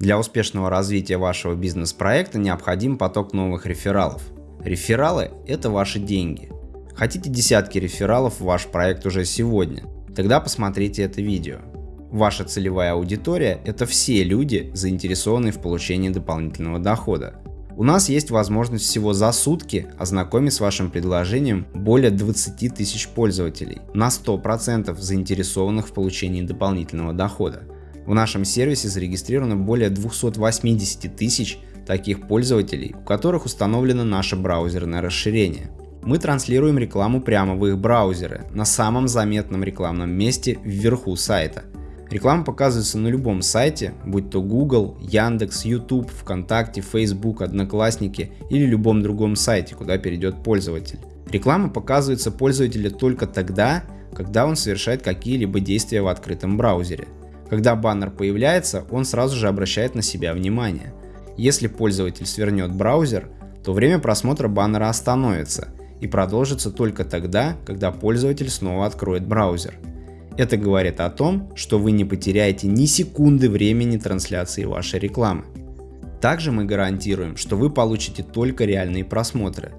Для успешного развития вашего бизнес-проекта необходим поток новых рефералов. Рефералы – это ваши деньги. Хотите десятки рефералов в ваш проект уже сегодня? Тогда посмотрите это видео. Ваша целевая аудитория – это все люди, заинтересованные в получении дополнительного дохода. У нас есть возможность всего за сутки ознакомить с вашим предложением более 20 тысяч пользователей, на 100% заинтересованных в получении дополнительного дохода. В нашем сервисе зарегистрировано более 280 тысяч таких пользователей, у которых установлено наше браузерное расширение. Мы транслируем рекламу прямо в их браузеры, на самом заметном рекламном месте вверху сайта. Реклама показывается на любом сайте, будь то Google, Яндекс, YouTube, ВКонтакте, Facebook, Одноклассники или любом другом сайте, куда перейдет пользователь. Реклама показывается пользователю только тогда, когда он совершает какие-либо действия в открытом браузере. Когда баннер появляется, он сразу же обращает на себя внимание. Если пользователь свернет браузер, то время просмотра баннера остановится и продолжится только тогда, когда пользователь снова откроет браузер. Это говорит о том, что вы не потеряете ни секунды времени трансляции вашей рекламы. Также мы гарантируем, что вы получите только реальные просмотры.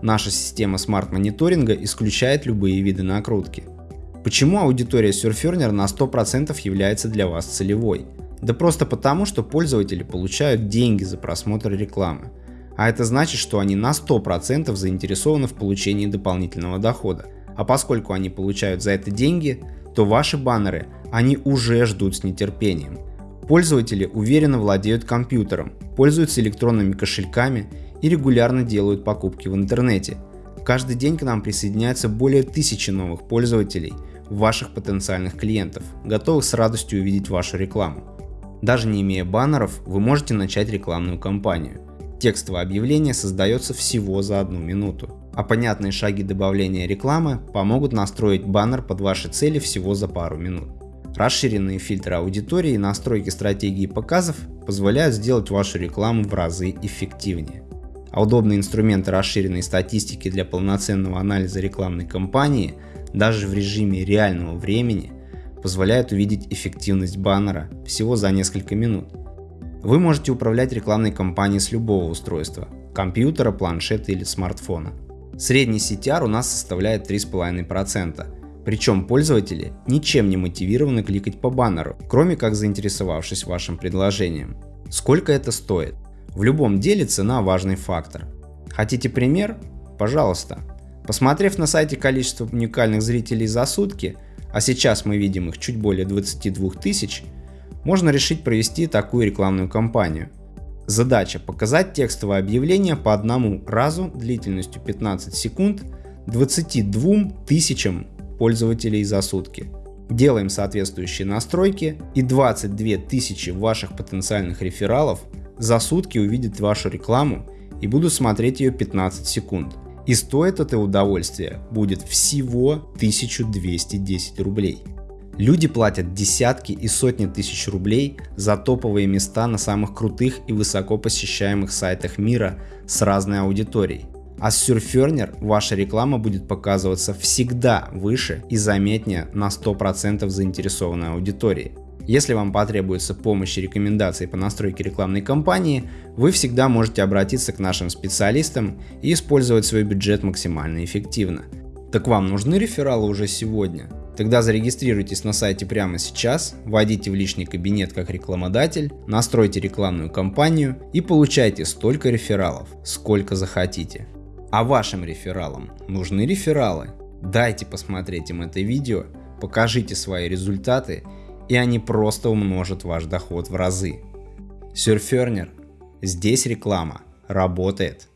Наша система смарт-мониторинга исключает любые виды накрутки. Почему аудитория Surferner на 100% является для вас целевой? Да просто потому, что пользователи получают деньги за просмотр рекламы. А это значит, что они на 100% заинтересованы в получении дополнительного дохода. А поскольку они получают за это деньги, то ваши баннеры они уже ждут с нетерпением. Пользователи уверенно владеют компьютером, пользуются электронными кошельками и регулярно делают покупки в интернете. Каждый день к нам присоединяется более тысячи новых пользователей, ваших потенциальных клиентов, готовых с радостью увидеть вашу рекламу. Даже не имея баннеров, вы можете начать рекламную кампанию. Текстовое объявление создается всего за одну минуту, а понятные шаги добавления рекламы помогут настроить баннер под ваши цели всего за пару минут. Расширенные фильтры аудитории и настройки стратегии показов позволяют сделать вашу рекламу в разы эффективнее. А удобные инструменты расширенной статистики для полноценного анализа рекламной кампании даже в режиме реального времени позволяют увидеть эффективность баннера всего за несколько минут. Вы можете управлять рекламной кампанией с любого устройства – компьютера, планшета или смартфона. Средний CTR у нас составляет 3,5%, причем пользователи ничем не мотивированы кликать по баннеру, кроме как заинтересовавшись вашим предложением. Сколько это стоит? В любом деле цена важный фактор. Хотите пример? Пожалуйста. Посмотрев на сайте количество уникальных зрителей за сутки, а сейчас мы видим их чуть более 22 тысяч, можно решить провести такую рекламную кампанию. Задача показать текстовое объявление по одному разу длительностью 15 секунд 22 тысячам пользователей за сутки. Делаем соответствующие настройки и 22 тысячи ваших потенциальных рефералов за сутки увидят вашу рекламу и будут смотреть ее 15 секунд. И стоит это удовольствие будет всего 1210 рублей. Люди платят десятки и сотни тысяч рублей за топовые места на самых крутых и высоко посещаемых сайтах мира с разной аудиторией. А с Surferner ваша реклама будет показываться всегда выше и заметнее на 100% заинтересованной аудитории. Если вам потребуется помощь и рекомендации по настройке рекламной кампании, вы всегда можете обратиться к нашим специалистам и использовать свой бюджет максимально эффективно. Так вам нужны рефералы уже сегодня? Тогда зарегистрируйтесь на сайте прямо сейчас, войдите в личный кабинет как рекламодатель, настройте рекламную кампанию и получайте столько рефералов, сколько захотите. А вашим рефералам нужны рефералы? Дайте посмотреть им это видео, покажите свои результаты и они просто умножат ваш доход в разы. Surferner. Здесь реклама работает.